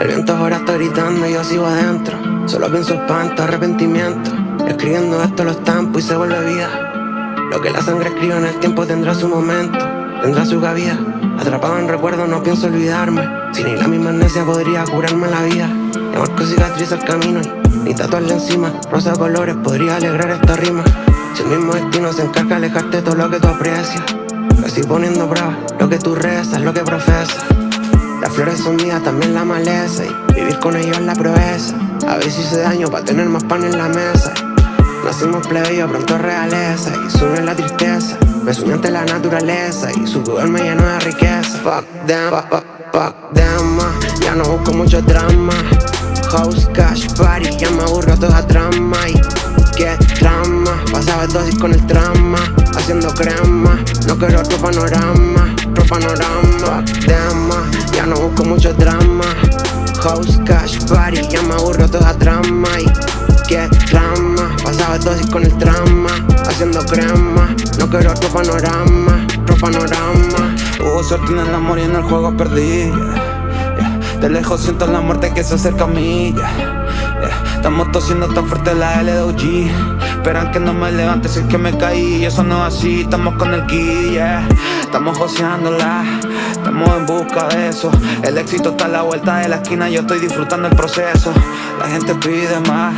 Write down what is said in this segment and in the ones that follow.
El viento ahora está gritando y yo sigo adentro. Solo pienso espanto, arrepentimiento. Escribiendo esto lo estampo y se vuelve vida. Lo que la sangre escribe en el tiempo tendrá su momento, tendrá su cabida. Atrapado en recuerdos no pienso olvidarme. Si ni la misma amnesia podría curarme la vida. Le marco cicatriz al camino y ni tatuarle encima. Rosa colores podría alegrar esta rima. Si el mismo destino se encarga de alejarte de todo lo que tú aprecias. Casi poniendo prueba lo que tú rezas, lo que profesas. Las flores son mías, también la maleza. Y vivir con ellos la proeza. A si hice daño para tener más pan en la mesa. Nacimos plebeyo, pronto realeza. Y sube la tristeza. Me sumí ante la naturaleza. Y su poder me llenó de riqueza. Fuck them, fuck, fuck, them Ya no busco mucho drama. House, cash, party. Ya me aburro toda trama. Y qué drama. Pasaba dosis con el trama. Haciendo crema. No quiero otro panorama. Otro panorama. Fuck busco mucho drama. House, cash, party Ya me aburro toda trama. Y qué drama Pasaba dosis con el trama Haciendo crema. No quiero otro panorama Otro panorama. Hubo suerte en el amor y en el juego perdí. De lejos siento la muerte que se acerca a mí. Estamos tosiendo tan fuerte la LDOG Esperan que no me levante si es que me caí Y eso no es así, estamos con el guía Estamos joseándola Estamos en busca de eso. El éxito está a la vuelta de la esquina Yo estoy disfrutando el proceso. La gente pide más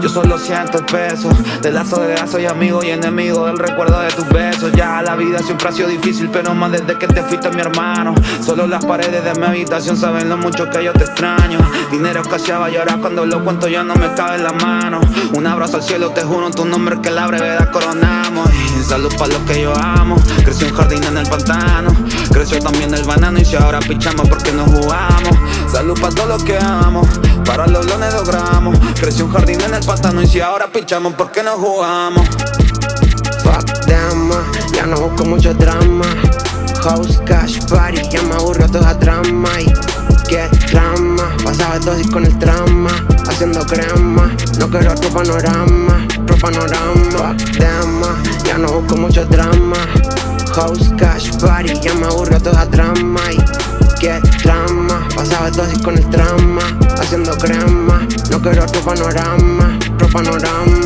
Yo solo siento el peso. De lazo de soy amigo y enemigo Del recuerdo de tus besos. Ya la vida siempre ha sido difícil Pero más desde que te fuiste mi hermano. Solo las paredes de mi habitación Saben lo mucho que yo te extraño. Dinero escaseaba y ahora cuando lo cuento Ya no me cabe en la mano Un abrazo al cielo, te juro en tu nombre Que la brevedad coronamos. Y salud para los que yo amo. Creció un jardín en el pantano. Creció también el banano y si ahora pichamos porque no jugamos Salud para todo lo que amo Para los lones logramos Creció un jardín en el pantano y si ahora pichamos porque no jugamos Fuck them, ya no busco mucho drama. House, cash, party, ya me aburro toda trama. Y qué drama, pasaba dosis con el trama Haciendo crema, no quiero otro panorama Otro panorama, them, ya no busco mucho drama. House, cash, party, ya me aburro toda trama. Y qué drama, pasaba dosis con el trama Haciendo crema, no quiero otro panorama Otro panorama